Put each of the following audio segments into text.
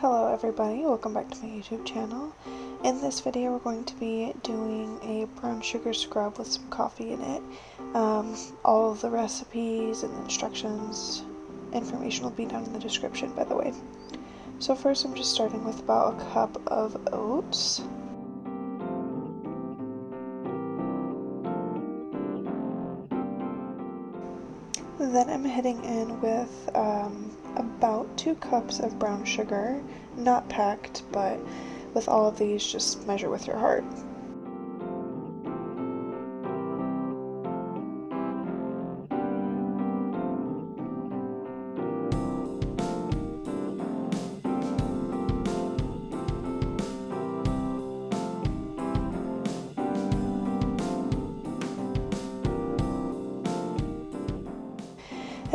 Hello everybody, welcome back to my YouTube channel. In this video we're going to be doing a brown sugar scrub with some coffee in it. Um, all of the recipes and instructions, information will be down in the description by the way. So first I'm just starting with about a cup of oats. Then I'm hitting in with um, about two cups of brown sugar, not packed, but with all of these, just measure with your heart.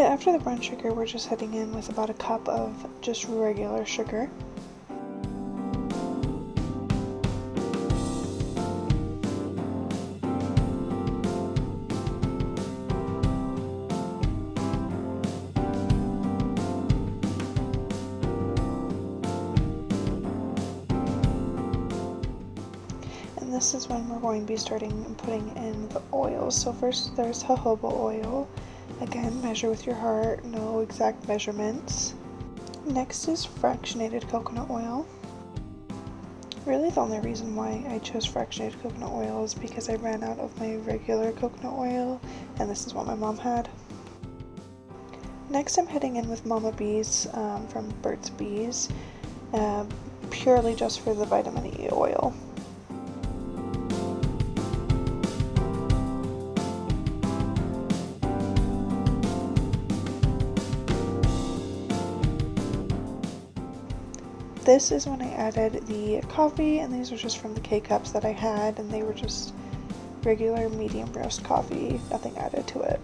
After the brown sugar, we're just heading in with about a cup of just regular sugar. And this is when we're going to be starting putting in the oils. So first there's jojoba oil. Again, measure with your heart, no exact measurements. Next is fractionated coconut oil. Really the only reason why I chose fractionated coconut oil is because I ran out of my regular coconut oil and this is what my mom had. Next I'm heading in with Mama Bees um, from Burt's Bees, uh, purely just for the vitamin E oil. This is when I added the coffee, and these are just from the K-Cups that I had, and they were just regular medium roast coffee, nothing added to it.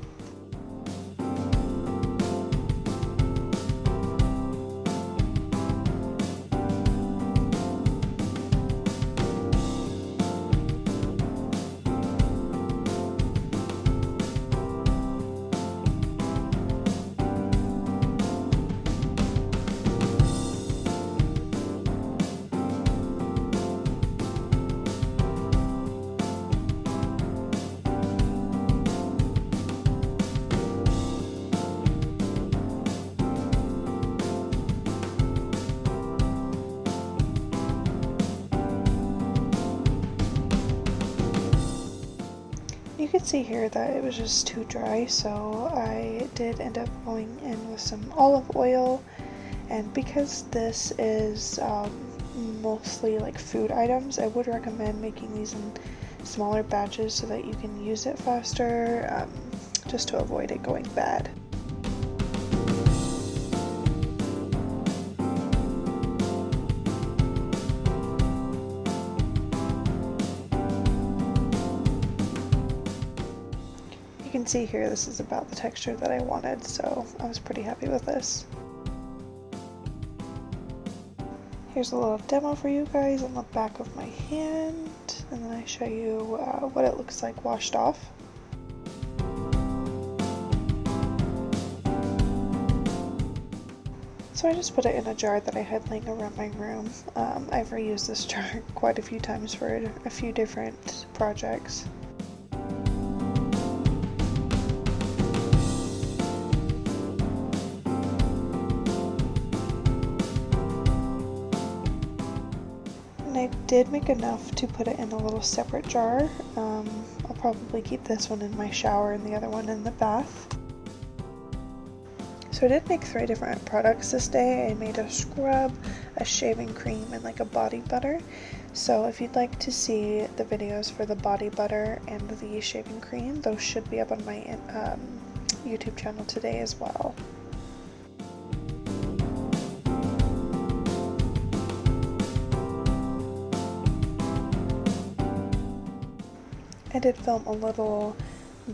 You can see here that it was just too dry, so I did end up going in with some olive oil. And because this is um, mostly like food items, I would recommend making these in smaller batches so that you can use it faster, um, just to avoid it going bad. Can see here this is about the texture that I wanted, so I was pretty happy with this. Here's a little demo for you guys on the back of my hand, and then I show you uh, what it looks like washed off. So I just put it in a jar that I had laying around my room. Um, I've reused this jar quite a few times for a few different projects. I did make enough to put it in a little separate jar. Um, I'll probably keep this one in my shower and the other one in the bath. So I did make three different products this day. I made a scrub, a shaving cream, and like a body butter. So if you'd like to see the videos for the body butter and the shaving cream, those should be up on my um, YouTube channel today as well. I did film a little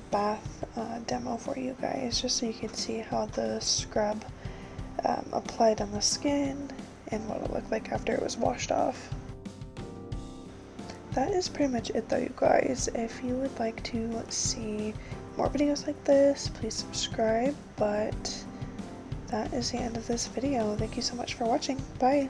bath uh, demo for you guys just so you can see how the scrub um, applied on the skin and what it looked like after it was washed off. That is pretty much it though you guys. If you would like to see more videos like this, please subscribe, but that is the end of this video. Thank you so much for watching. Bye!